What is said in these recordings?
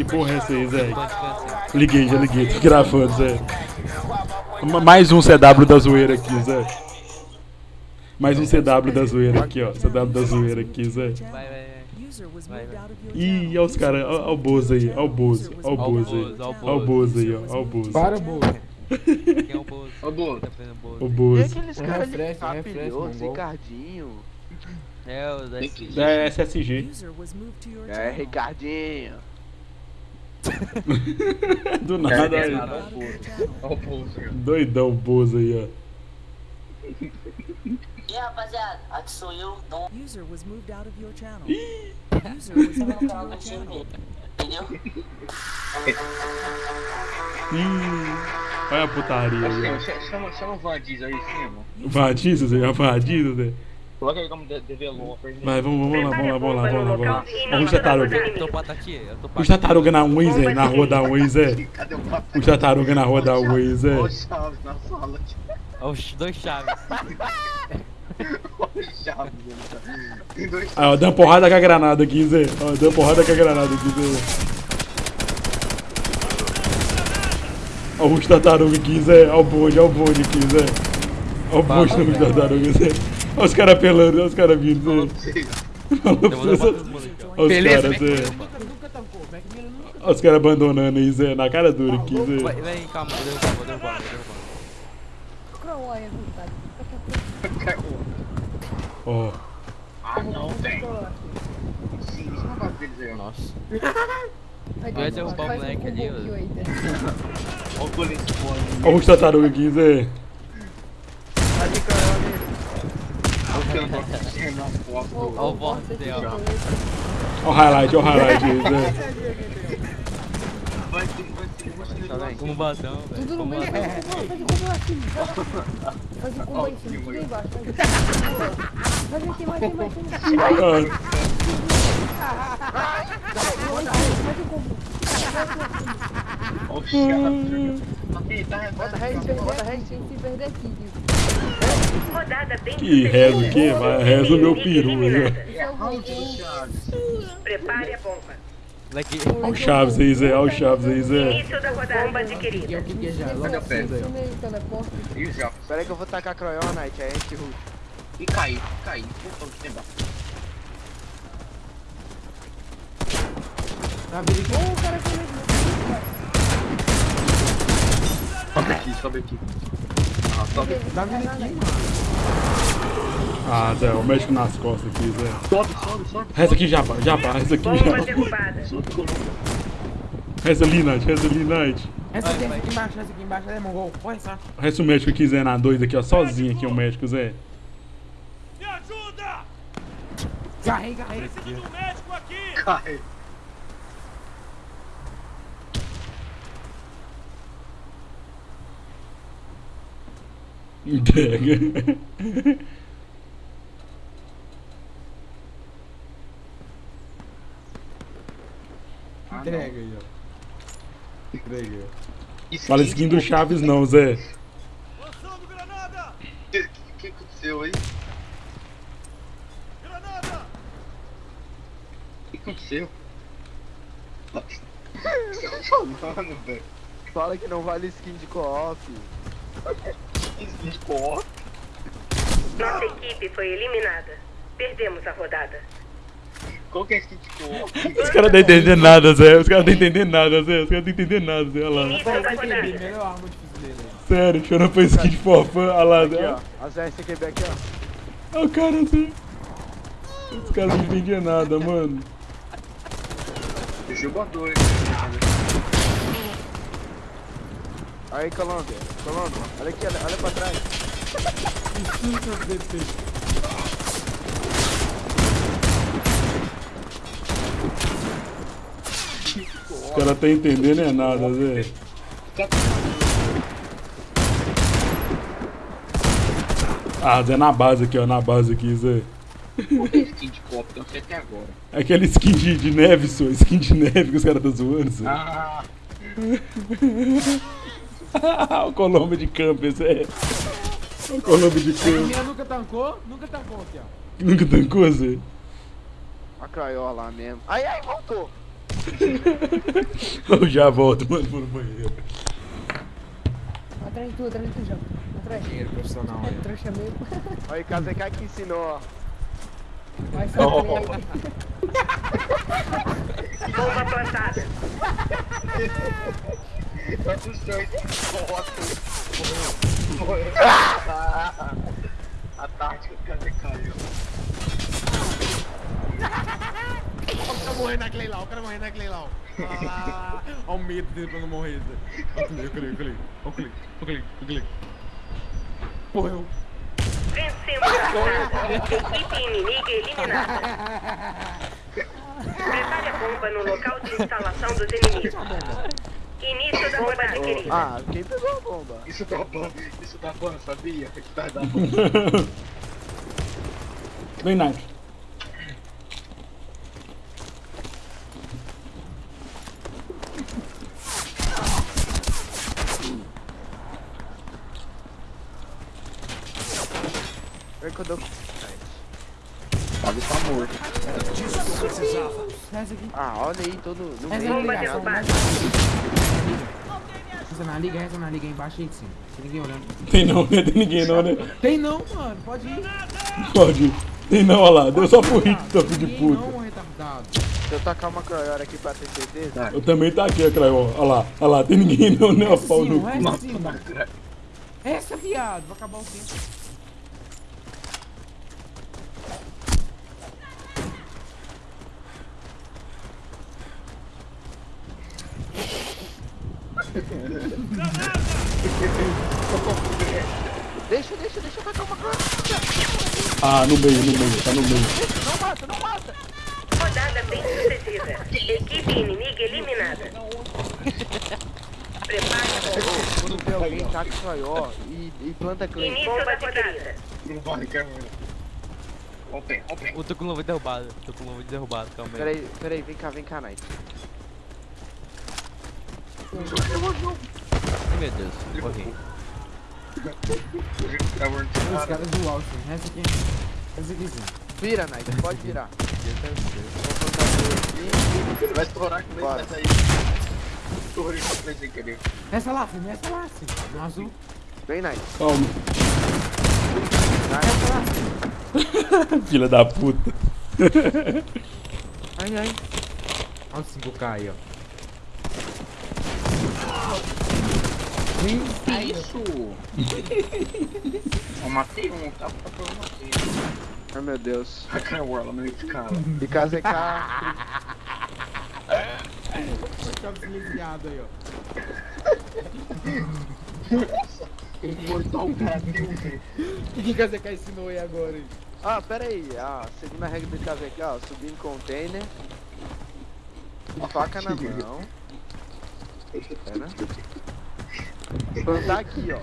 Que porra é essa aí, Zé? Liguei, já liguei, tô gravando, Zé. Ma- Mais um CW da zoeira aqui, Zé. Mais um CW da zoeira aqui, ó. CW da zoeira aqui, Zé. Vai, vai, vai. Ih, olha os caras, olha o Bozo aí, olha o Bozo, olha o Bozo aí. Olha o Bozo aí, ó, olha o Bozo. Para, boa. Quem é o Bozo? Ô, Bozo. O Bozo. E Bozo. aqueles caras ali mongol. Ricardinho. É, o da SG. É SSG. É, Ricardinho. Do nada, É, aí. nada, ó o Bozo. Bozo. Doidão o Bozo aí, ó. E aí, rapaziada, aqui sou eu, Dom. User was moved out of your channel. User was moved out of your channel. Entendeu? Ih, olha a putaria aí, Ô, ó. Sim, chama, chama o Vandiz aí, sim, mano. Vadiza, Zé, é Vadiza, Zé. Coloca aí como de- develou. Vai, vamos, vamos lá, vamos lá, vamos lá, vamos lá, vamos lá. Vamos eu tô Os tartaruga na Ui, Zé, na rua da. Cadê o? Os tartaruga na rua da Ui, Zé. Ó o Chaves na sala. Ó, os dois chaves. Chaves. Tem dois Aí, ó, dando porrada com a granada aqui, Zé. Ó, dando porrada com a granada aqui, Zé. Ó, os tartaruga aqui, Zé. Ó o bonde, ó o bonde aqui, Zé. Ó o bonde dos tartaruga, Zé. Ó os caras pelando, ó os caras vindo. Ó os Beleza, caras, Zé. Ó os caras abandonando aí, Zé. Na cara dura aqui, Zé. Vai, vem, calma, vou derrubar, vou derrubar, vou derrubar. Ó. Ah, não, tem. Sim, isso não vai deles aí, ó. Nossa. Ia derrubar o moleque ali, ó. Ó o colete os tartaruga aqui, Zé. Cara, que na foto. Ó o voto dela. Ó o highlight, ó o highlight aí. Vai ter, vai ter. Vai ter. Tá bem. Velho. Tudo no meio, batão. faz o combo assim. Faz o combo aí, tudo aí embaixo. Faz aqui, mais aqui, mais aqui. Faz o combo. Ó o Chaves. Ok, tá, Bota tá. Se bota rei. aqui, se perder aqui, viu? Rodada bem Que reza o quê? Vai, reza o meu peru aí, é o gol. Prepare a bomba. Ó o Chaves aí, Zé. Ó o Chaves aí, Zé. Início da rodada. Bomba que é adquirida. o que que é já. Logo é a fundo aí. E? Pera aí que eu vou tacar a Croionite, aí a gente rush. E caiu, caiu. Puta, que tem embaixo. Tá vendo aqui? Ô, o cara foi mesmo. Sobe aqui, sobe aqui. Ah, sobe aqui. Vindo aqui, mano. Ah, Zé, o médico nas costas aqui, Zé. Sobe, sobe, sobe. Reza aqui, Japa, Japa, reza aqui, Japa. Sobe. Reza ali, Night, reza ali, Night. Essa aqui, essa aqui embaixo, essa aqui embaixo, é mongol. Corre, só. Reza o médico aqui, Zé, na doida aqui, ó. Sozinho aqui, o médico, Zé. Garrei, garrei. Cai. Entrega. Ah, Entrega aí, ó. Entrega aí, ó. Fala skin do Chaves não, Zé. O que, que aconteceu aí? O que aconteceu? O que tá falando, velho? Fala que não vale skin de co-op. Skin de co-op? Nossa equipe foi eliminada. Perdemos a rodada. Qual que é skin de co-op? Os caras não entendendo nada, Zé. Os caras não entendendo nada, Zé. Os caras não entendendo nada, Zé. Olha lá. Sério, chorando pra skin de forfã. Olha lá, Aqui, Zé. ó. As RCQB aqui, ó. Olha o cara, Zé. Os caras não entendiam nada, mano. Deixa eu botar aí. Aí, Colômbia. Colômbia. Olha aqui, olha, olha pra trás. Os caras tá entendendo é nada, Zé. Ah, Zé, na base aqui, ó. Na base aqui, Zé. Qual que é skin de co-op? Eu não sei até agora. É Aquele skin de, de neve, só. Skin de neve que os caras tá zoando, Zé. Ah, o Colombo de campo, Zé. O Colombo de A campo. mina nunca tancou, nunca tancou aqui, ó. Nunca tancou, Zé? A Croió lá mesmo. Ai, ai, voltou. Eu já volto, mano, pro banheiro. Atrás de tu, atrás de tu, já. Atrás. Dinheiro profissional É aí. trouxa mesmo. Olha, KZK que ensinou, ó. Vai Oh. Bomba plantada. A tática do caiu. O cara naquele lá, o cara. Ah, o medo dele pra não morrer. Zé. Olha o clique, olha o clique, olha o clique, olha o clique. Morreu. Vencemos a. Equipe inimiga eliminada. Prepare a bomba no local de instalação dos inimigos. Bomba adquirida. Ah, quem pegou a bomba? Isso dá ban, isso dá ban, sabia? Isso dá ban. Vem, Night. Vem que eu dou. Sabe, tá morto. Ah, olha aí, todo. Bomba ligado. derrubada. Reza na liga, reza na liga aí embaixo aí de cima. Tem ninguém olhando. Tem não, né? Tem ninguém não, né? Tem não, mano. Pode ir. Pode ir. Tem não, olha lá. Deu só pro hit, seu filho de puta. não, retardado. Deixa eu tacar uma aqui pra ter certeza. Eu também tá aqui, Craio. Olha lá, olha lá. Tem ninguém não, né? Ó, pau no resta cu. sim. Resta, viado. Vai acabar o tempo. Deixa, deixa, deixa eu tacar uma croiora. Ah, no meio, no meio. Tá no meio. Não mata, não mata. Rodada bem sucedida. Equipe inimiga eliminada. Bomba. Quando vê alguém, taca croió e, e planta clay. Início da rodada. Não vai, cara. Open. Eu tô com luva derrubada. Tô com luva derrubada, calma aí. Peraí, peraí, vem cá, vem cá, Night. Meu Deus, morri. Os caras do Austin. Resta aqui. Resta aqui sim. Vira, Night, pode virar. Aqui. Vai estourar que vai sair. Estourei pra trás sem querer. Resta lá, filho. Resta lá, filho. No azul. Vem. Calma. Night. Filha da puta. Ai, ai. Olha o 5K aí, ó. Isso! Eu matei um, tá? Tá por matei. Ai, meu Deus. A cara orla meio de cara. E KZK. Olha esse viado aí, ó. O mortal Brasil, velho. O que que a ZK ensinou aí agora, hein? Ah, pera aí. A segunda regra do KZK, ó. Subir em container. Faca na mão. Pera. Plantar aqui, ó.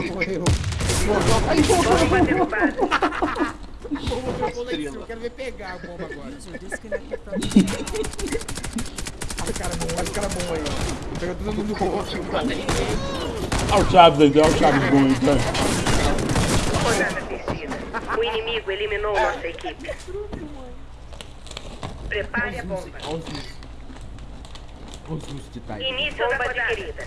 Morreu. Bomba derrubada. Eu quero ver pegar a bomba agora. Olha o cara bom, olha o cara bom aí, ó. Pega todo mundo no rosto. Olha o Chaves aí, olha o Chaves bom aí, cara. Rodada vencida. O inimigo eliminou nossa equipe. Prepare a bomba. Os russos. De Titan. Início da adquirida.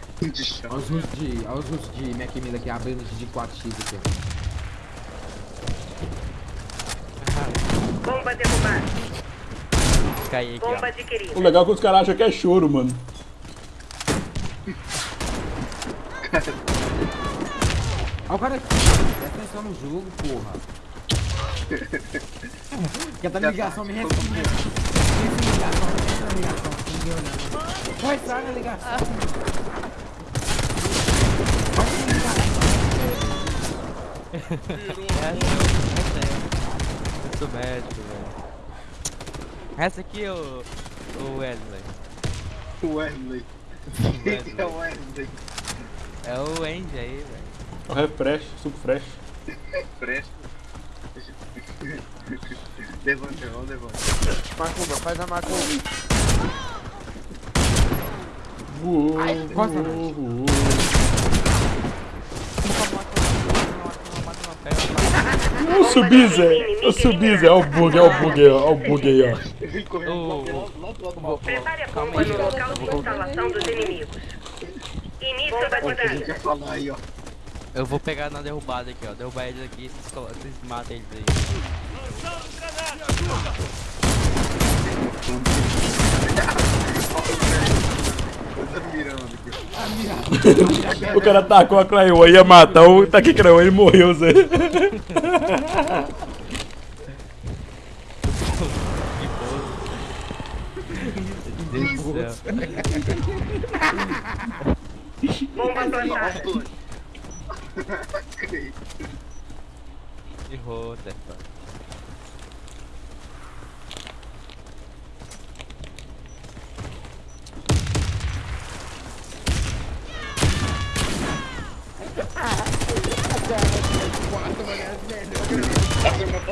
Olha os russos de. Olha os russos de Mac Miller aqui abrindo de 4x aqui. Bomba derrubada. Caí aqui, Bomba adquirida. O legal é que os caras acham que é choro, mano. Olha o cara aqui. Presta atenção no jogo, porra. Quer tá ligação, me responde. Pensa em ligação, na ligação. Ninguém olhando. Vai entrar na ligação. Vai na ligação. Eu sou médico, velho. Essa aqui, ô. Ô Wesley. Wesley. Wesley. É o Wesley. É o Andy aí, velho. O refresh, suco fresh. Presta. Levante, vamos levante. Macumba, faz a macumba. Voou, Encosta, voou, voou. Eu subi, Zé. Eu subi, Zé. Olha o bug, olha o bug. Olha o bug aí, ó. Ele. Prepare a bomba no local de instalação dos inimigos. Início da o. Eu vou pegar na derrubada aqui, ó. Derrubar eles aqui, vocês, colo- vocês matam eles aí. Mirando aqui. O cara tacou a Claymore, ia matar o taquei Claymore e morreu, Zé. Bomba plantada. Errou, Stefan.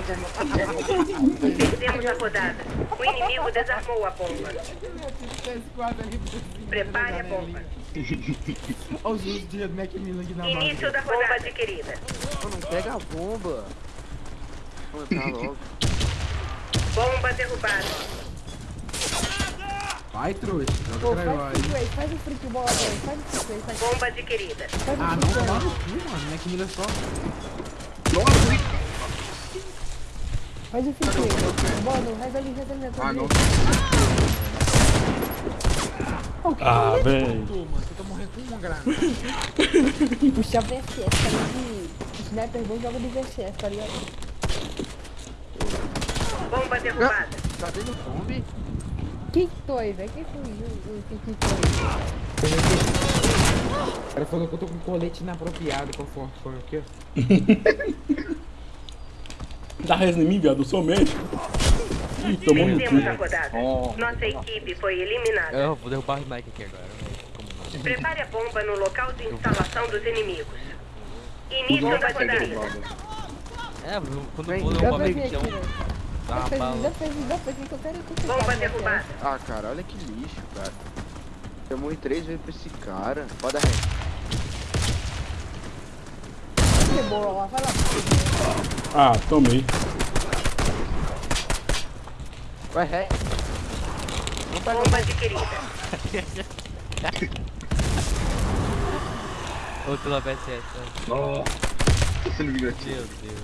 Perdemos a rodada. O inimigo desarmou a bomba. Prepare a bomba. Olha os dias do Macmillan aqui na Início da rodada adquirida. Pô, não pega a bomba. Vou entrar logo. Bomba derrubada. Vai, trouxa. Pô, Joga o freak aí. faz o freak bola, velho. Faz o freak faz, Bomba adquirida. faz Ah, o não, freak no cu, mano. Macmillan só. Faz o freak race. Mano, reza ali, reza ali, reza Ah, não. Ah, véi. Tô, mano. Você tá morrendo com uma granada. Puxa VSS, tá ligado? Sniper bom joga de VSS, tá ligado? Bomba derrubada. Cadê no zombie? Quem que foi, velho? Quem foi o o- quem que foi? O cara falou que eu tô com colete inapropriado com forte foi aqui, ó. Dá res em mim, viado, eu sou médico. Ih, tomou no cu. Oh. Nossa equipe foi eliminada. Eu vou derrubar o Mike aqui agora. Como não? Prepare a bomba no local de instalação dos inimigos. Início da rodada. É, quando um pra vir papel aqui, velho. dá uma bala. eu Bomba sabe, né, derrubada. Ah, cara, olha que lixo, cara. Eu morri três vezes pra esse cara. Roda ré. Lá, vai lá. Ah, tomei. Vai pega Bomba adquirida. Outro lá PSS. né? Nossa. Você não viu aqui? Meu Deus.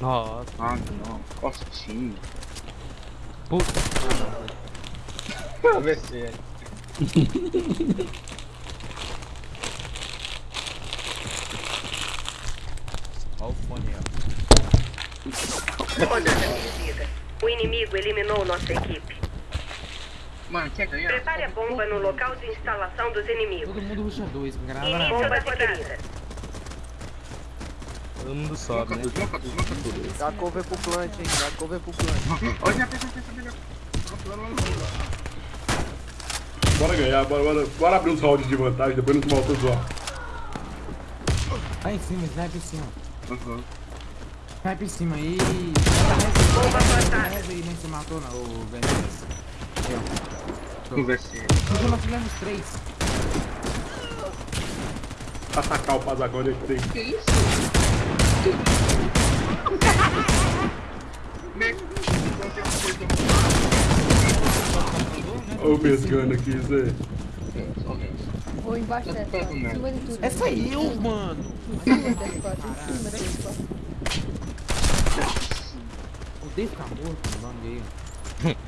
Nossa, Ah, não. Costinho. puta. Vamos ver se é. Olha o fone aí, Rodada. O inimigo eliminou nossa equipe. Mano, quer ganhar? Prepare a bomba no local de instalação dos inimigos. Todo mundo ruxa dois, na Início da rodada. Todo mundo sobe, né? Dá cover pro plant, hein? Dá cover pro plant. Olha, já pensa, pensa, pensa. Bora ganhar, bora, bora, bora abrir uns rounds de vantagem, depois não volta a zoar. Tá em cima, sniper em cima. Uhum. Sniper em cima aí. Bomba plantada. Nem se matou não, o VNS. Aí, ó. Conversei. Nós fizemos três. Atacar o Pazagão de tem. Que isso? Ô, o pescando aqui, Zé. Vou embaixo dessa, em cima de tudo. Essa aí, eu, mano. Em cima dessa, ó. Em cima dessa, ficar morto, não odeio.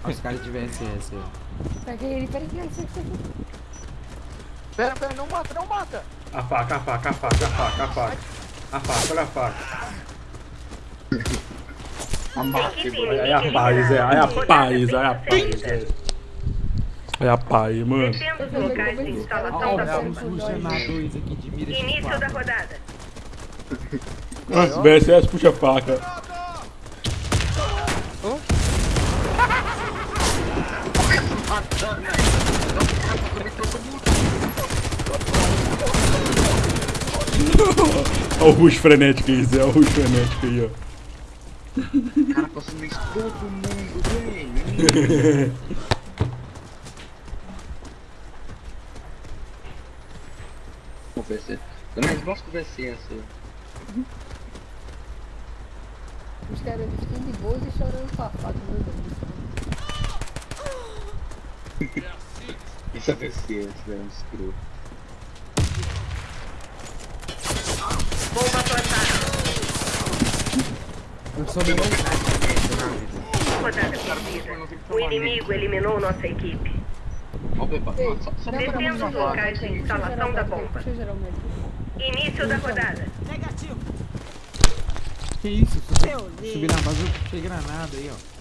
Olha os caras de VSS aí. Pega ele, pera aqui, ó. Pera, pera, não mata, não mata. A faca, a faca, a faca, a faca, a faca. A faca, olha a faca. Olha aí inimiga a paz. Olha a paz, olha a paz. Olha a paz, mano. Defenda os locais de instalação da bomba. Início da rodada. Ah, VSS puxa a faca. Olha o rush frenético aí, Zé. Olha o rush frenético aí, ó. Cara, passando isso todo mundo, velho. Não gosto de conversar assim. Os caras vestindo de boas e chorando faca, meu Deus do céu. Isso é né? Escroto. Bomba plantada. Eu sou bem Rodada perdida. O inimigo eliminou nossa equipe. Defenda mim os locais de instalação da bomba. Início da rodada. Que isso? Subi, subi na base, eu puxei granada aí, ó.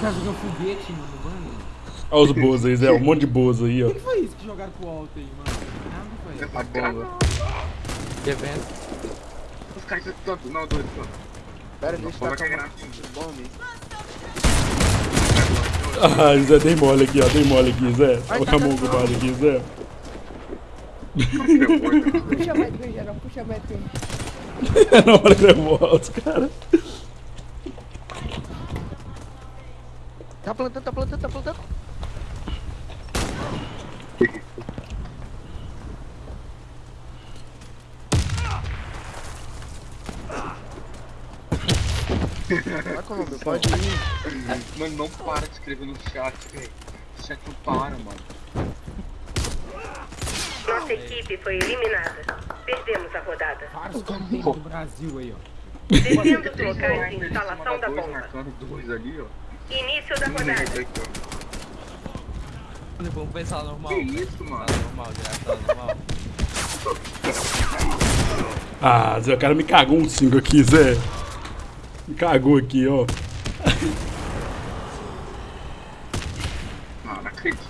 Os caras jogam foguete, mano, mano. Olha os boas aí, Zé. Um monte de boas aí, ó. O que foi isso que jogaram pro alto aí, mano? Nada foi. A bomba. Que evento. Os caras estão tanto, não, dois, tanto. Pera, deixa eu é uma bomba. Ah, Zé, dei mole aqui, ó. Dei mole aqui, Zé. Olha o tá, camão tá, ocupado aqui, Zé. Puxa mais bem, geral, puxa mais bem. Na hora que eu volto, cara. Tá plantando, tá plantando, tá plantando. Vai com o nome, pode ir. Mano, não para de escrever no chat, velho. O chat não para, mano. Nossa equipe foi eliminada. Perdemos a rodada. Vários contentes do Brasil aí, ó. Defenda os locais de instalação da dois, bomba. marcando dois ali, ó. Início da rodada. ó. Vamos pensar normal. Que isso, mano? Normal, direto, sala normal. Ah, Zé, o cara me cagou um 5 aqui, Zé. Me cagou aqui, ó. Não, não acredito.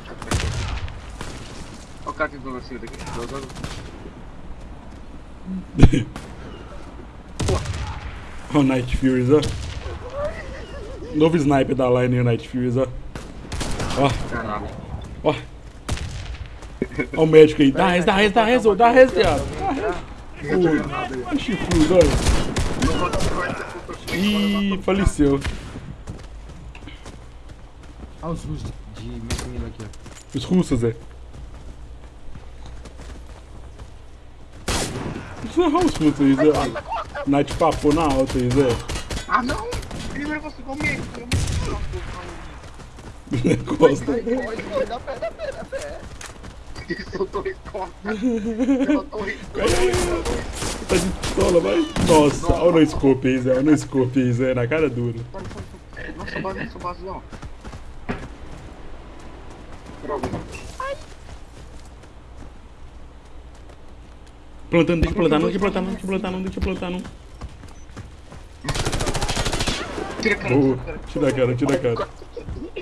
Olha o cara tentando assim daqui. Jogando. Ó o Night Furies, ó. Novo sniper da line aí, o Night Furies, ó. Ó, Caralho. ó. Ó o médico aí. Dá res, dá res, dá res, ô, dá res, viado. Ó, chifrudo, olha. Ih, faleceu. Olha os russos de, metrô aqui, ó. Os russos, Zé. Olha os russos aí, Zé. Night papou na alta aí, Zé. Ah, não! Primeiro você comigo. Costa. Dá pé, dá pé, dá pé. Soltou a costas. Ele soltou a Tá de pistola, vai. Nossa, olha o no scope aí, Zé. Olha o no scope aí, Zé. Na cara dura. Nossa, base, nossa, base, não. Droga. Plantando, deixa eu plantar, não, deixa eu plantar, não, deixa eu plantar, não, deixa eu plantar, não. Tira a cara. Tira a cara, tira a cara.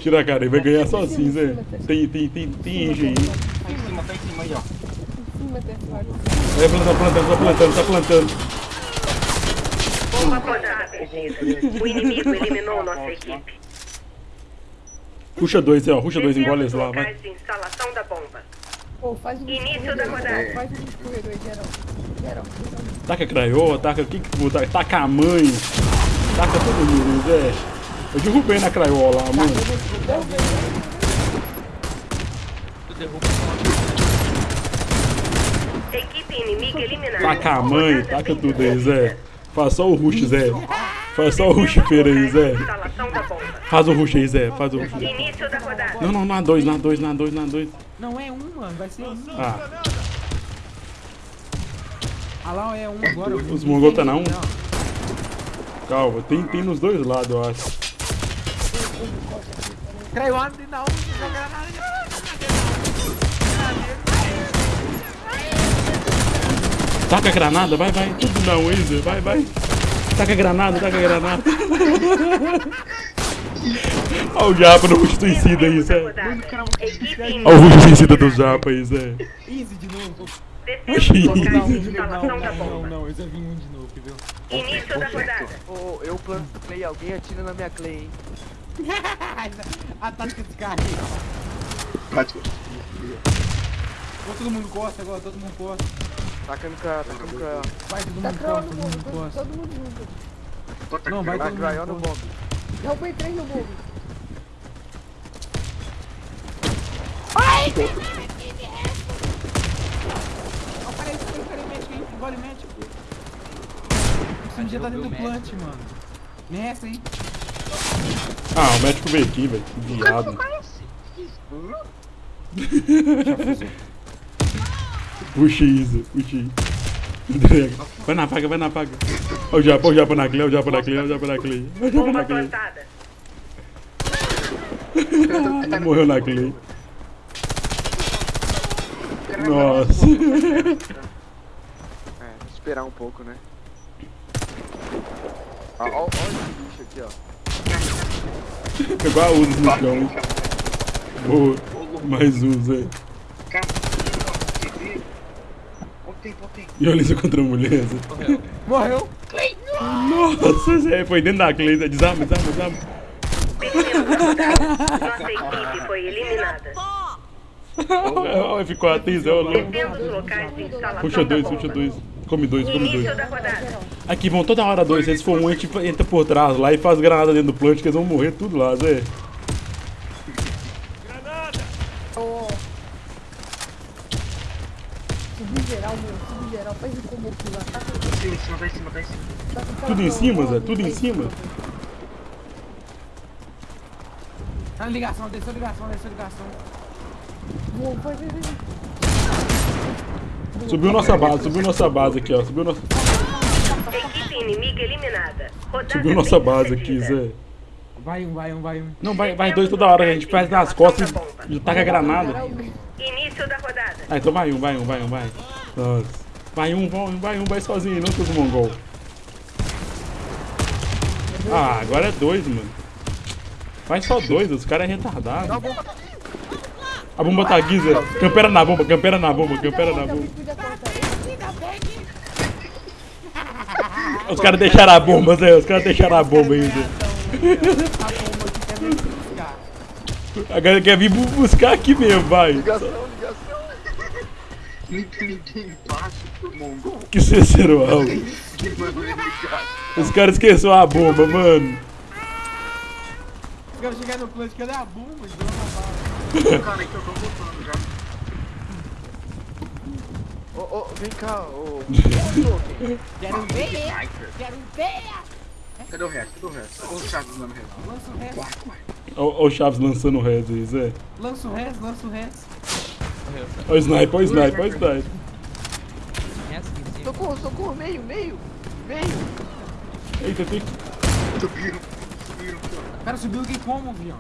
Tira a cara, ele vai ganhar sozinho, Zé. Tem, tem, tem, tem engenho. Tá em cima, tá em cima aí, ó. Em cima. Vai plantando, plantando, tá plantando, tá plantando. Bomba plantada. O inimigo eliminou nossa equipe. Puxa dois, ó. Puxa dois, engole eles lá, vai. instalação da bomba. Pô, faz um Início da rodada. Faz um escorredor. Geral, geral. Taca craiola, taca o que que for, taca a mãe. Taca todo mundo, Zé. Eu derrubei na craiola lá, mano. Tu derruba Equipe inimiga eliminada. Taca a mãe, taca vencida. tudo aí, Zé. Faz só o rush, Zé. Faz só o rush feira aí, Zé. Faz o rush aí, Zé. Faz o rush. Início da rodada. Não, não, na dois, na dois, na dois, na dois. Não, é um, mano. Vai ser um. Ah, Ah lá, é um agora. Os mongol tá na um? Calma. Tem, tem nos dois lados, eu acho. Taca a granada, vai, vai. Tudo na Zé. Vai, vai. Taca a granada, taca a granada. Olha o japa no rush suicida aí, Zé. Olha o rush suicida do japa aí, Zé. Easy de novo. Defenda os locais Não, não, não, não, bomba. não. Eu já vi um de novo, entendeu? Início da rodada. Ô, eu planto clay, alguém atira na minha clay, hein? A tática desse cara. Tática. Agora todo mundo gosta agora, todo mundo gosta. Tacando pra, tacando pra... Vai, todo Tá mundo gosta, no todo mundo todo, gosta. todo mundo junto. Não, vai Vai, todo craiol no mundo bomb. Derrubei três no bombe. Aparece, aparece, aparece, gole médico. Esse dia tá dentro do plant, mano. Nessa, hein? Ah, o médico veio aqui, velho. Que viado. Puxa isso, puxa isso. Vai na faca, vai na faca. Olha o japa, olha o japa na clé, olha o japa na clé, olha o japa na clé. Olha o japa na plantada. Morreu na clé. Nossa. É, esperar um pouco, né? Ah, ó esse bicho aqui, ó. Pegou a Uzi no chão. hein? Boa. Mais um, Zé. Olha olha. E olha isso contra a mulher, Zé. Morreu. Nossa, Zé. Foi dentro da. Zé. Desarma, desarma, desarma. A. Nossa equipe foi eliminada. Olha, Ficou atriz, é o louco. Defenda os locais de instalação Puxa dois, puxa dois. Come dois, come dois. Aqui vão toda hora dois. Se for um, a gente entra por trás lá e faz granada dentro do plant, que eles vão morrer tudo lá, Zé. Subir geral, meu. Subir geral. Faz o combo aqui lá. Tá em cima, tá em cima, tá em cima. com- Tudo em cima, Zé? Tudo em cima? Tá na ligação, desceu ligação, desceu ligação. Boa, vai, vai, vai. Subiu nossa base, subiu nossa base aqui, ó. Subiu nossa, Equipe inimiga eliminada. Rodada subiu nossa base aqui. Zé. Vai um, vai um, vai um. Não, vai, vai dois toda hora, a gente faz nas costas e e taca a granada. Início da rodada. Ah, então vai um, vai um, vai um, vai. Nossa. Vai um, vai um, vai um, vai sozinho, não com os mongol. Ah, agora é dois, mano. Vai só dois, os caras é retardado. A bomba tá aqui, Zé. Campera na bomba, campera na bomba, campera na bomba. Os caras deixaram a bomba, Zé. Os caras deixaram a bomba aí, Zé. A aqui quer vir bu- buscar aqui mesmo, vai. Ligação, ligação. Ninguém embaixo pro mongol. Que ligado. Os caras esqueceram a bomba, mano. Os caras chegaram no plant, cadê a bomba? Eles dão uma Cara, então eu tô voltando já. Ô, ô, vem cá, ô. Quero ver, quero ver. Cadê o resto? Cadê o resto? Ô, Chaves, não, resto. Lança o resto, ó o Chaves lançando o res aí, Zé. lança o resto, lança o resto. Ó o sniper, ó o sniper, ó o sniper. Socorro, socorro, meio, meio. Meio. Eita, tem que... Subiram. Subiram. O cara subiu aqui como, viu?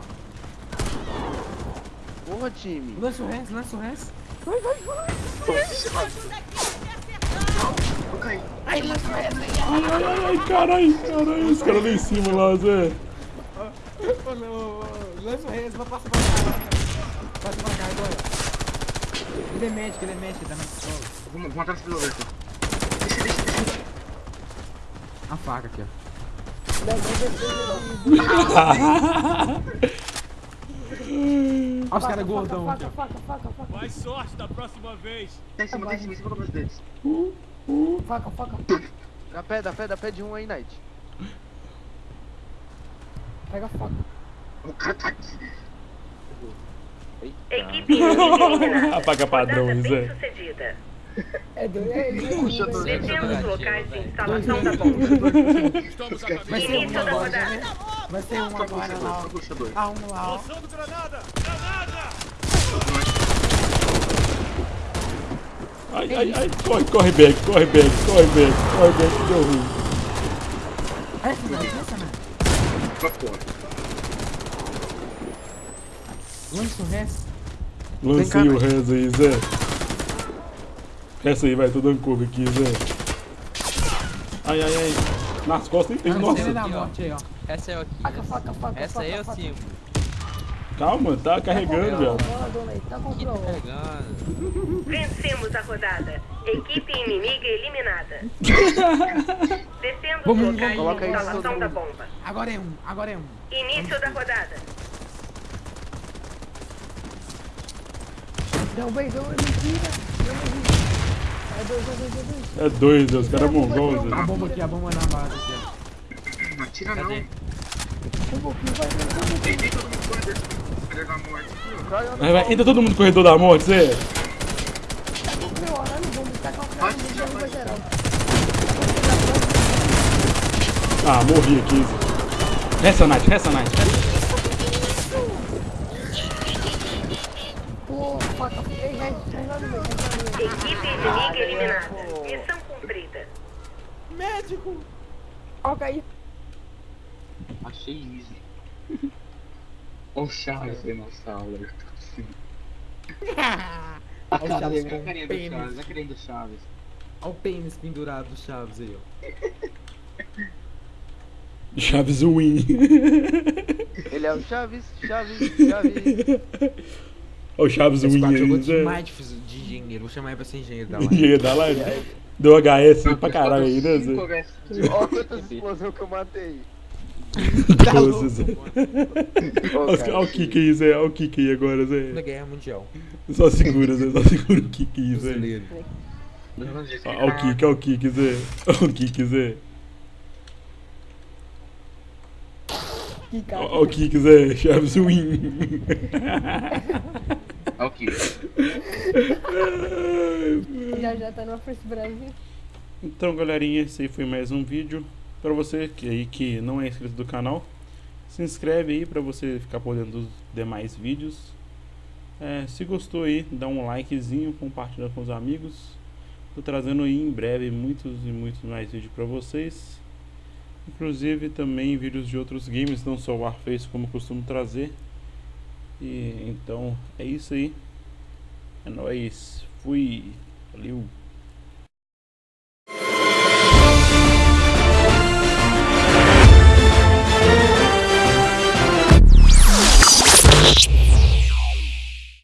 Porra, time. Lança o resto, lança o resto. Eu caí. Ai, ai, ai, caralho, caralho. Os caras lá em cima lá, Zé. Lança o resto, vai passar pra cá. Passa pra cá agora. Ele é médico, ele é médico, ele tá na pistola. Vamos, atrás do piloto. Deixa, deixa, deixa. A faca aqui, ó. Olha os caras gordão aqui, Faca, faca, faca, faca. Tá em cima, tá em cima, tá em cima, em cima deles. Faca, faca. Dá pé, dá pé, dá pé de um aí, Night. Pega a faca. O cara tá aqui. Equipe. Apaga sucedida. É é ele. Puxa, dois. Defenda os locais de instalação da bomba. Início da rodada. Vai ser um agora lá. Ah, um lá, ó. Ai, ai, ai. Corre, corre, back, corre, back, corre, back, corre, back, que deu ruim. Não. Pra fora. Lança o resto. Lancei o res aí, Zé. Essa aí, vai, tô dando curva aqui, Zé. Ai, ai, ai. Nas costas nem tem, nossa. da aqui, ó. morte aí, ó. Essa é aqui. Faca, faca, faca. Essa aí eu sim. Calma, tá carregando, velho. Tá tá pegando. Vencemos a rodada. Equipe inimiga eliminada. Descendo os Vamos, locais coloca de aí instalação da bomba. Agora é um, agora é um. Início da rodada. Não, bem, é mentira. É mentira. É dois, é dois, é dois. É dois, Zé. Os caras é mongol, A bomba aqui, a bomba na base aqui, ó. Não atira não. Vai, vai. Entra todo mundo no corredor da morte. Tá geral. Ah, morri aqui. Resta Night, resta Night. Pô, faca. Ei, já já já Equipe inimiga eliminada. Missão cumprida. Foca aí. Achei easy. Olha o tô assim. A Olha o Chaves carinha, a carinha do pênis. Chaves, a carinha do Chaves. Olha o pênis pendurado do Chaves aí, ó. Chaves Win. Ele é o Chaves, Chaves, Chaves. Olha o Chaves Esse Win quadro jogou Zé. demais de, de engenheiro. Vou chamar ele pra ser engenheiro da live. Engenheiro da live. Deu HS pra caralho aí, né, Zé? Olha quantas explosões que eu matei. Zé. Ô, Olha o kick aí, Zé. Olha o kick aí agora, Na Zé. Guerra Mundial. Só segura, Zé. Só segura o kick aí, Zé. Olha o kick, olha o kick, Zé. Olha o kick, Zé. Olha o kick, Zé. Chaves Win. Ok. Já já tá no First Brasil. Então, galerinha, esse aí foi mais um vídeo. Pra você que aí que não é inscrito do canal, se inscreve aí pra você ficar por dentro dos demais vídeos. É, se gostou aí, dá um likezinho, compartilha com os amigos. Tô trazendo aí em breve muitos e muitos mais vídeos pra vocês. Inclusive também vídeos de outros games, não só o Warface como costumo trazer. E então é isso aí. É nóis. Fui. Valeu.